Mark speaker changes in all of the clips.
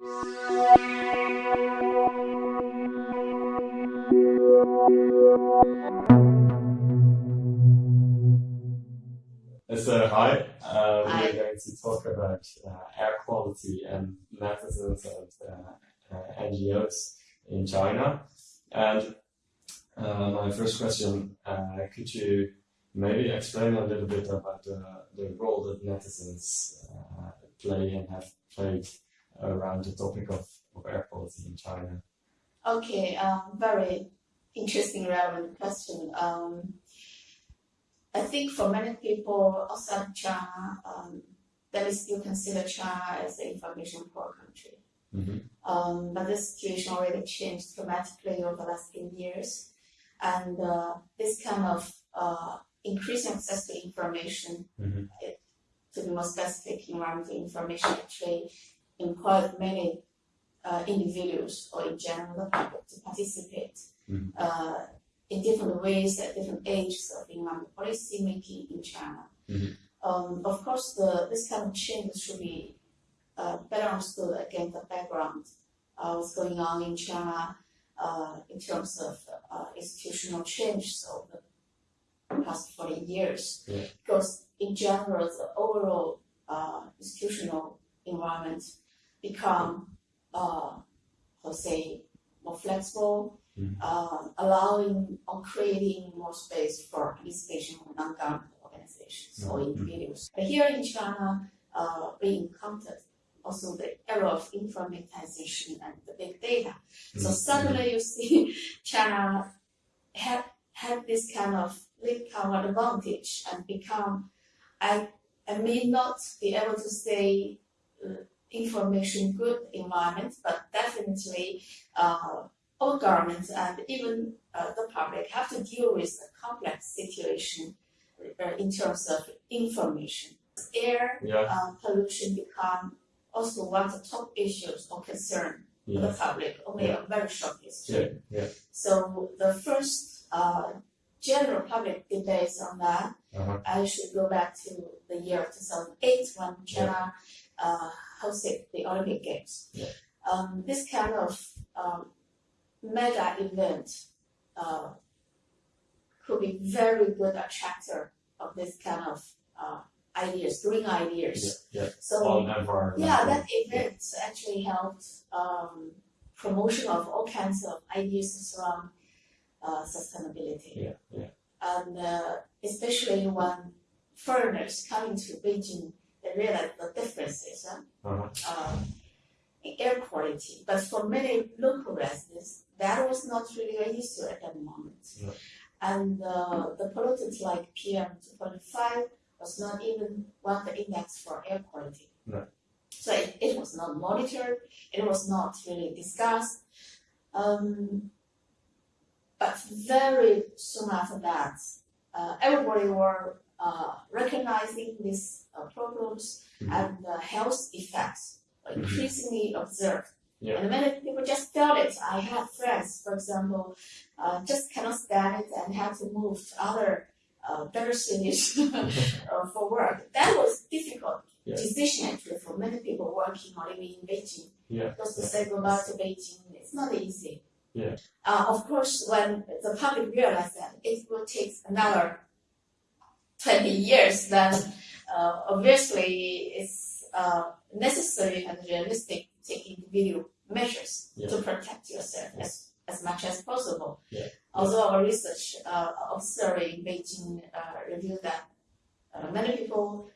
Speaker 1: So hi, uh,
Speaker 2: Hi.
Speaker 1: we're going to talk about uh, air quality and netizens and uh, uh, NGOs in China. And uh, my first question, uh, could you maybe explain a little bit about the, the role that netizens uh, play and have played around the topic of, of air quality in China?
Speaker 2: Okay, um, very interesting, relevant question. Um, I think for many people outside China, um, they still consider China as an information poor country.
Speaker 1: Mhm.
Speaker 2: Um, but the situation already changed dramatically over the last 10 years. And uh, this kind of uh, increasing access to information,
Speaker 1: Mhm.
Speaker 2: it- to be more specific, environmental information actually employed many uh, individuals or in general the public to participate
Speaker 1: Mhm.
Speaker 2: uh, in different ways at different ages of environmental policy making in China.
Speaker 1: Mhm.
Speaker 2: Um, of course, the, this kind of change should be uh, better understood against the background uh, what's going on in China uh, in terms of uh, institutional change over the past 40 years.
Speaker 1: Yeah.
Speaker 2: Because in general, the overall uh, institutional environment become, uh, to say, more flexible,
Speaker 1: Mhm.
Speaker 2: uh, allowing or creating more space for participation of non-government organizations or
Speaker 1: Mhm.
Speaker 2: individuals. But here in China, uh, we encountered also the era of informatization and the big data. So
Speaker 1: Mhm.
Speaker 2: suddenly you see China had had this kind of power advantage and become I I may not be able to say uh, information good environment, but definitely uh, all governments and even uh, the public have to deal with a complex situation uh, in terms of information. Air
Speaker 1: Yeah,
Speaker 2: uh, pollution become also one of the top issues or concern for the
Speaker 1: yeah,
Speaker 2: public only a very short history.
Speaker 1: yeah, yeah.
Speaker 2: So the first uh, general public debates on that,
Speaker 1: Uh-huh.
Speaker 2: I should go back to the year 2008 when China uh, hosted the Olympic Games.
Speaker 1: Yeah.
Speaker 2: Um, this kind of um, mega event uh, could be very good attractor of this kind of uh, ideas, green ideas.
Speaker 1: Yeah, yeah.
Speaker 2: So
Speaker 1: On environmental.
Speaker 2: yeah, that event actually helped um, promotion of all kinds of ideas around uh, sustainability.
Speaker 1: Yeah, yeah.
Speaker 2: And uh, especially when foreigners coming to Beijing, they realize the differences huh,
Speaker 1: Uh-huh.
Speaker 2: uh, in air quality. But for many local residents, that was not really an issue at that moment.
Speaker 1: No.
Speaker 2: And uh, the pollutants like PM 2.5 was not even one of the index for air quality.
Speaker 1: No.
Speaker 2: So it, it was not monitored, it was not really discussed. Um, but very soon after that, uh, everybody were uh, recognizing these uh, problems
Speaker 1: Mhm.
Speaker 2: and the health effects were
Speaker 1: Mhm.
Speaker 2: increasingly observed.
Speaker 1: Yeah.
Speaker 2: And many people just felt it. I have friends, for example, uh, just cannot stand it and have to move to other uh, better cities uh, for work. That was difficult
Speaker 1: Yeah.
Speaker 2: decision actually for many people working or living in Beijing.
Speaker 1: Yeah.
Speaker 2: Because to say goodbye to Beijing, it's not easy.
Speaker 1: Yeah.
Speaker 2: Uh, of course, when the public realized that it will take another 20 years, then uh, obviously it's uh, necessary and realistic to take individual measures
Speaker 1: Yeah.
Speaker 2: to protect yourself as, as much as possible.
Speaker 1: Yeah.
Speaker 2: Although our research uh, in Beijing uh, revealed that uh, many people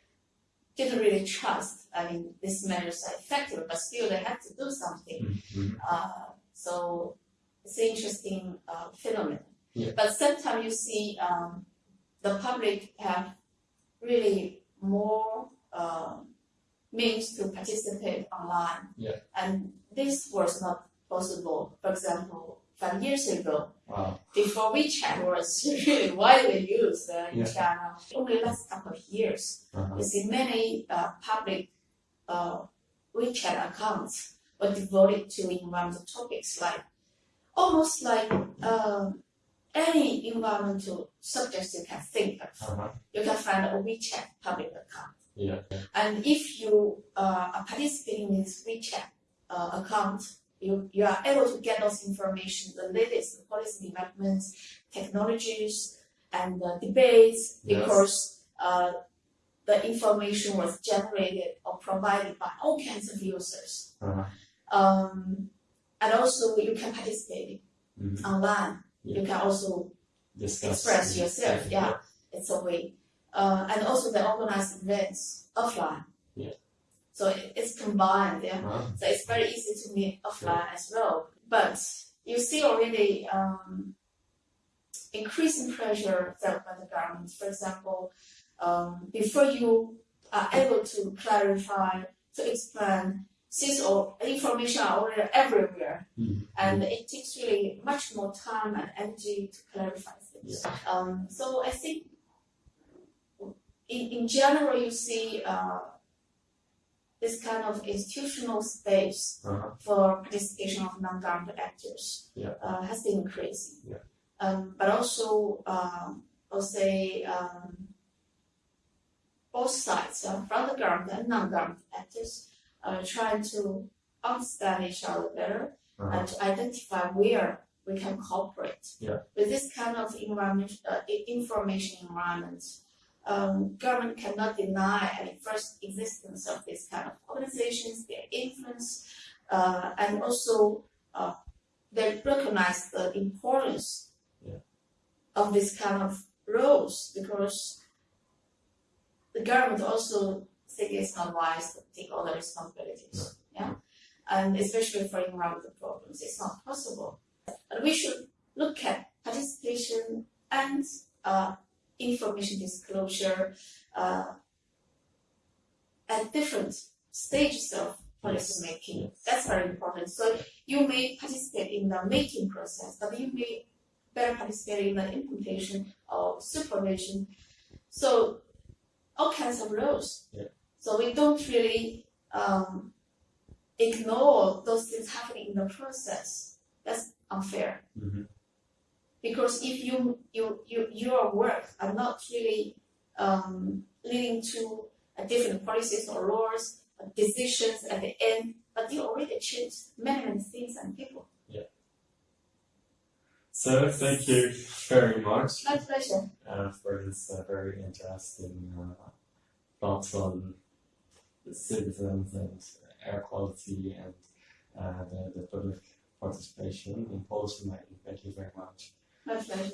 Speaker 2: didn't really trust, I mean, these measures are effective, but still they have to do something.
Speaker 1: Mhm.
Speaker 2: Uh, so it's an interesting uh, phenomenon.
Speaker 1: Yeah.
Speaker 2: But sometimes you see um, the public have really more um means to participate online.
Speaker 1: Yeah.
Speaker 2: And this was not possible. For example, five years ago,
Speaker 1: Wow.
Speaker 2: before WeChat was really widely used uh, in
Speaker 1: Yeah.
Speaker 2: China, only last couple of years,
Speaker 1: Uh-huh.
Speaker 2: you see many uh, public uh, WeChat accounts were devoted to environmental topics like almost like um, any environmental subjects you can think of.
Speaker 1: Uh-huh.
Speaker 2: You can find a WeChat public account.
Speaker 1: Yeah.
Speaker 2: And if you uh, are participating in this WeChat uh, account, you, you are able to get those information, the latest policy developments, technologies, and the debates,
Speaker 1: Yes.
Speaker 2: because uh, the information was generated or provided by all kinds of users.
Speaker 1: Uh-huh.
Speaker 2: Um, and also you can participate
Speaker 1: Mhm.
Speaker 2: online. You can also
Speaker 1: Discuss.
Speaker 2: express yourself, yeah. It's a way. Uh, and also they organize events offline.
Speaker 1: Yeah.
Speaker 2: So it, it's combined, yeah.
Speaker 1: Uh-huh.
Speaker 2: So it's very easy to meet offline as well. But you see already um, increasing pressure felt by the government. For example, um, before you are able to clarify, to explain, since all information are already everywhere,
Speaker 1: Mhm.
Speaker 2: and it takes really much more time and energy to clarify things. Um, so I think in, in general, you see uh, this kind of institutional space
Speaker 1: Uh-huh.
Speaker 2: for participation of non-government actors
Speaker 1: Yeah.
Speaker 2: uh, has been increasing.
Speaker 1: Yeah.
Speaker 2: Um, but also, um, I'll say um, both sides, uh, from the government and non-government actors, are trying to understand each other better
Speaker 1: Uh-huh.
Speaker 2: and to identify where we can cooperate.
Speaker 1: Yeah.
Speaker 2: With this kind of environment, uh, information environment, um, government cannot deny any first existence of this kind of organizations, their influence, uh, and also uh, they recognize the importance
Speaker 1: Yeah.
Speaker 2: of this kind of roles because the government also think it's not wise to take all the responsibilities. Yeah. And especially for environmental problems, it's not possible. And we should look at participation and uh, information disclosure uh, at different stages of policy making. That's very important. So you may participate in the making process, but you may better participate in the implementation or supervision. So all kinds of roles.
Speaker 1: Yeah.
Speaker 2: So we don't really um, ignore those things happening in the process. That's unfair
Speaker 1: Mhm.
Speaker 2: because if you you, you your work are not really um, leading to a different policies or laws or decisions at the end, but you already achieved many many things and people. Yeah.
Speaker 1: So thank you very much
Speaker 2: My pleasure.
Speaker 1: uh, for this uh, very interesting uh, thoughts on the citizens and air quality and uh, the, the public participation in policy making. Thank you very much.
Speaker 2: My pleasure.